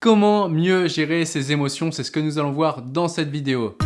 Comment mieux gérer ses émotions C'est ce que nous allons voir dans cette vidéo.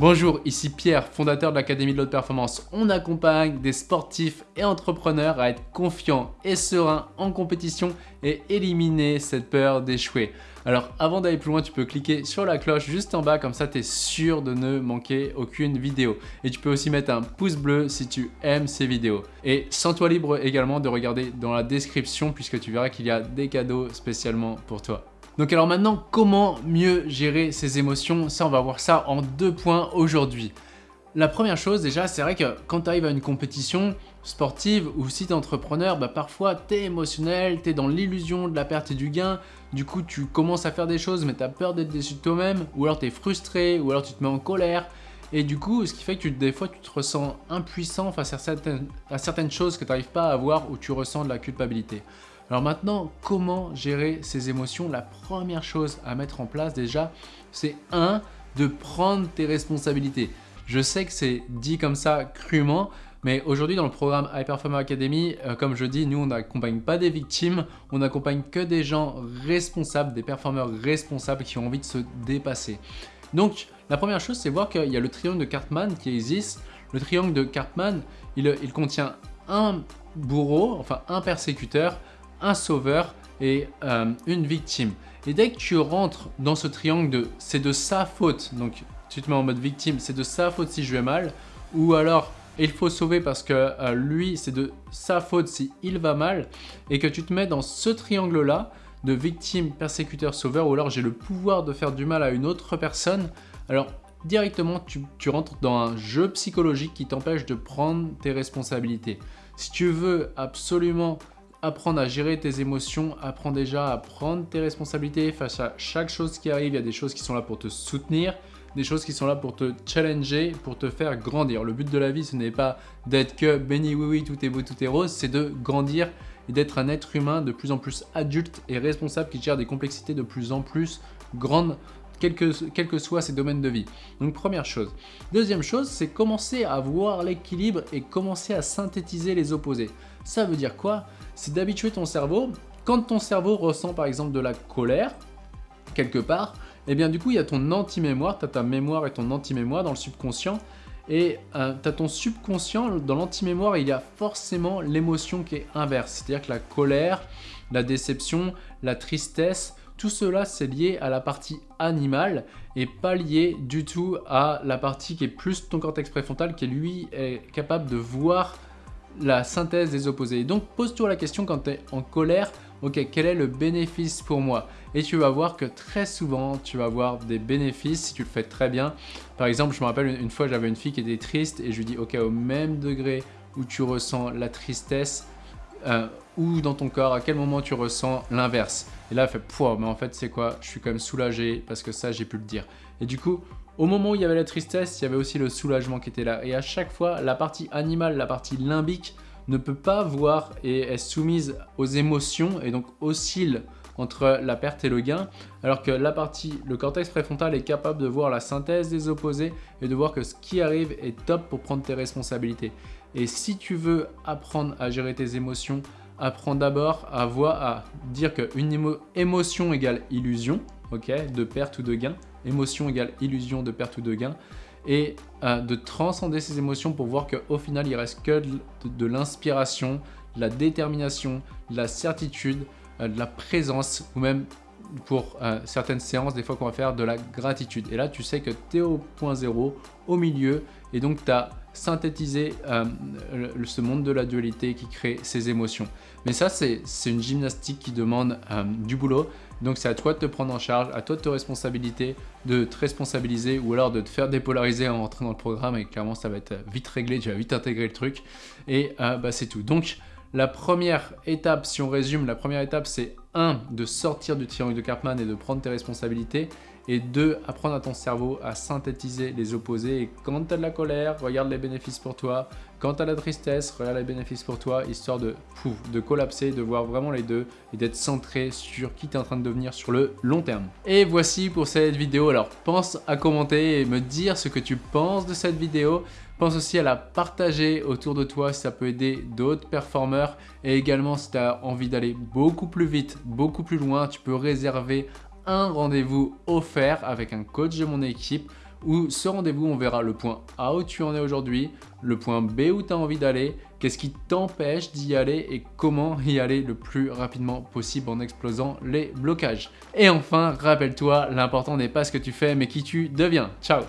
Bonjour, ici Pierre, fondateur de l'Académie de l'Haute Performance. On accompagne des sportifs et entrepreneurs à être confiants et sereins en compétition et éliminer cette peur d'échouer. Alors avant d'aller plus loin, tu peux cliquer sur la cloche juste en bas, comme ça tu es sûr de ne manquer aucune vidéo. Et tu peux aussi mettre un pouce bleu si tu aimes ces vidéos. Et sens-toi libre également de regarder dans la description puisque tu verras qu'il y a des cadeaux spécialement pour toi. Donc alors maintenant, comment mieux gérer ses émotions? Ça, on va voir ça en deux points aujourd'hui. La première chose déjà, c'est vrai que quand tu arrives à une compétition sportive ou si tu es entrepreneur, bah parfois tu es émotionnel, tu es dans l'illusion de la perte et du gain, du coup tu commences à faire des choses mais tu as peur d'être déçu de toi-même, ou alors tu es frustré, ou alors tu te mets en colère, et du coup, ce qui fait que des fois, tu te ressens impuissant face à certaines, choses que tu n'arrives pas à avoir ou tu ressens de la culpabilité. Alors maintenant, comment gérer ces émotions? La première chose à mettre en place déjà, c'est un, de prendre tes responsabilités. Je sais que c'est dit comme ça crûment, mais aujourd'hui dans le programme High Performer Academy, euh, comme je dis, nous on n'accompagne pas des victimes, on n'accompagne que des gens responsables, des performeurs responsables qui ont envie de se dépasser. Donc la première chose c'est voir qu'il y a le triangle de Cartman qui existe. Le triangle de Cartman, il, il contient un bourreau, enfin un persécuteur, un sauveur et euh, une victime. Et dès que tu rentres dans ce triangle de c'est de sa faute, donc tu te mets en mode victime, c'est de sa faute si je vais mal, ou alors il faut sauver parce que euh, lui c'est de sa faute si il va mal, et que tu te mets dans ce triangle là de victime, persécuteur, sauveur, ou alors j'ai le pouvoir de faire du mal à une autre personne, alors directement tu, tu rentres dans un jeu psychologique qui t'empêche de prendre tes responsabilités. Si tu veux absolument apprendre à gérer tes émotions, apprends déjà à prendre tes responsabilités face à chaque chose qui arrive. Il y a des choses qui sont là pour te soutenir, des choses qui sont là pour te challenger, pour te faire grandir. Le but de la vie, ce n'est pas d'être que béni oui oui, tout est beau, tout est rose, c'est de grandir et d'être un être humain de plus en plus adulte et responsable qui gère des complexités de plus en plus grandes quels que, quel que soient ses domaines de vie. Donc première chose. Deuxième chose, c'est commencer à voir l'équilibre et commencer à synthétiser les opposés. Ça veut dire quoi? C'est d'habituer ton cerveau, quand ton cerveau ressent par exemple de la colère, quelque part, et eh bien du coup il y a ton anti-mémoire, tu as ta mémoire et ton anti-mémoire dans le subconscient, et euh, tu as ton subconscient, dans l'anti-mémoire, il y a forcément l'émotion qui est inverse. C'est-à-dire que la colère, la déception, la tristesse, tout cela c'est lié à la partie animale et pas lié du tout à la partie qui est plus ton cortex préfrontal qui lui est capable de voir la synthèse des opposés. Donc pose-toi la question quand tu es en colère, ok, quel est le bénéfice pour moi? Et tu vas voir que très souvent, tu vas avoir des bénéfices si tu le fais très bien. Par exemple, je me rappelle une fois, j'avais une fille qui était triste et je lui dis, ok, au même degré où tu ressens la tristesse, euh, ou dans ton corps, à quel moment tu ressens l'inverse. Et là, elle fait, pouah, mais en fait, c'est quoi? Je suis quand même soulagé parce que ça, j'ai pu le dire. Et du coup, au moment où il y avait la tristesse, il y avait aussi le soulagement qui était là. Et à chaque fois, la partie animale, la partie limbique ne peut pas voir et est soumise aux émotions et donc oscille entre la perte et le gain, alors que la partie, le cortex préfrontal est capable de voir la synthèse des opposés et de voir que ce qui arrive est top pour prendre tes responsabilités. Et si tu veux apprendre à gérer tes émotions, apprends d'abord à voir, à dire qu'une émotion égale illusion, ok, de perte ou de gain, émotion égale illusion de perte ou de gain, et euh, de transcender ces émotions pour voir qu'au final, il reste que de, l'inspiration, la détermination, la certitude, de la présence, ou même pour euh, certaines séances, des fois qu'on va faire de la gratitude. Et là, tu sais que tu es au point zéro, au milieu, et donc tu as synthétisé ce monde de la dualité qui crée ces émotions. Mais ça, c'est une gymnastique qui demande du boulot. Donc c'est à toi de te prendre en charge, à toi de te responsabiliser, de te responsabiliser ou alors de te faire dépolariser en rentrant dans le programme et clairement ça va être vite réglé, tu vas vite intégrer le truc et euh, bah, c'est tout. Donc la première étape, si on résume, la première étape c'est 1. de sortir du triangle de Karpman et de prendre tes responsabilités et 2. apprendre à ton cerveau à synthétiser les opposés et quand tu as de la colère, regarde les bénéfices pour toi, quand tu as la tristesse, regarde les bénéfices pour toi, histoire de, pouf, de collapser, de voir vraiment les deux et d'être centré sur qui tu es en train de devenir sur le long terme. Et voici pour cette vidéo. Alors, pense à commenter et me dire ce que tu penses de cette vidéo. Pense aussi à la partager autour de toi si ça peut aider d'autres performeurs. Et également, si tu envie d'aller beaucoup plus vite, beaucoup plus loin, tu peux réserver un rendez-vous offert avec un coach de mon équipe où ce rendez-vous, on verra le point A où tu en es aujourd'hui, le point B où tu as envie d'aller, qu'est-ce qui t'empêche d'y aller et comment y aller le plus rapidement possible en explosant les blocages. Et enfin, rappelle-toi, l'important n'est pas ce que tu fais mais qui tu deviens. Ciao